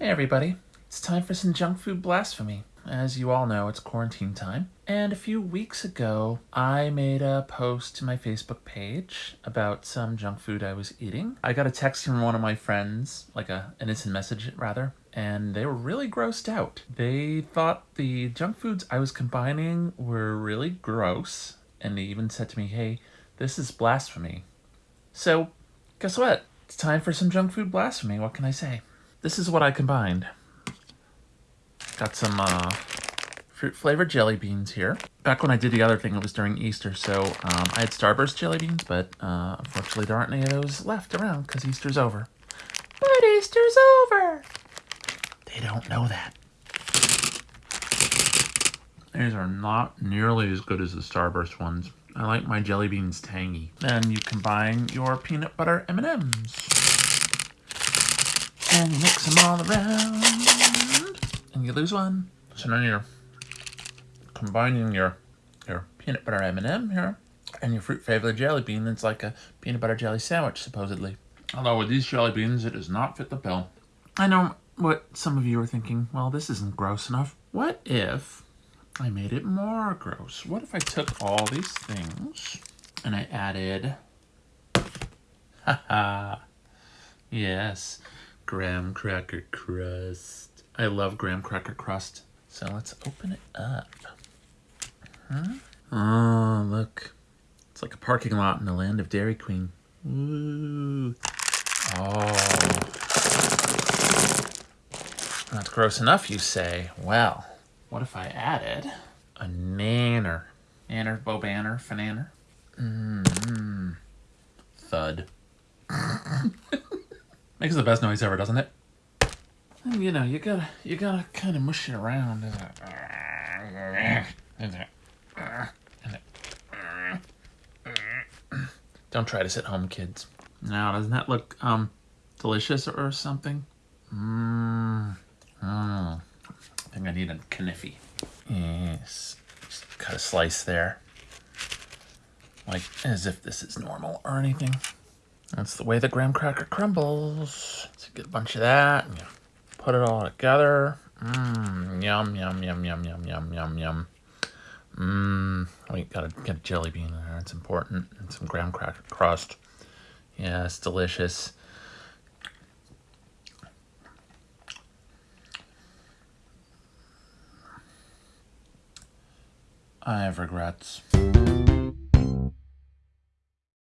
Hey everybody, it's time for some junk food blasphemy. As you all know, it's quarantine time. And a few weeks ago, I made a post to my Facebook page about some junk food I was eating. I got a text from one of my friends, like a an instant message rather, and they were really grossed out. They thought the junk foods I was combining were really gross, and they even said to me, hey, this is blasphemy. So, guess what? It's time for some junk food blasphemy. What can I say? This is what I combined. Got some uh, fruit flavored jelly beans here. Back when I did the other thing, it was during Easter, so um, I had Starburst jelly beans, but uh, unfortunately there aren't any of those left around because Easter's over. But Easter's over! They don't know that. These are not nearly as good as the Starburst ones. I like my jelly beans tangy. Then you combine your peanut butter M&Ms. And you mix them all around. And you lose one. So now you're combining your your peanut butter M&M here and your fruit flavored jelly bean. It's like a peanut butter jelly sandwich, supposedly. Although with these jelly beans, it does not fit the bill. I know what some of you are thinking. Well, this isn't gross enough. What if I made it more gross? What if I took all these things and I added... Haha. yes graham cracker crust. I love graham cracker crust. So let's open it up. Huh? Oh, look. It's like a parking lot in the land of Dairy Queen. Ooh. Oh. That's gross enough, you say. Well, what if I added a nanner? Nanner, bobanner, fananner? Mmm. -hmm. Thud. Makes the best noise ever, doesn't it? And you know, you gotta, you gotta kind of mush it around. Don't try this at home, kids. Now, doesn't that look um delicious or something? Mmm. Oh, I think I need a kniffy. Yes. Just cut a slice there. Like as if this is normal or anything. That's the way the graham cracker crumbles. So get a bunch of that. Put it all together. Mmm, yum, yum, yum, yum, yum, yum, yum, yum. Mmm, we gotta get a jelly bean in there. It's important. And some graham cracker crust. Yeah, it's delicious. I have regrets.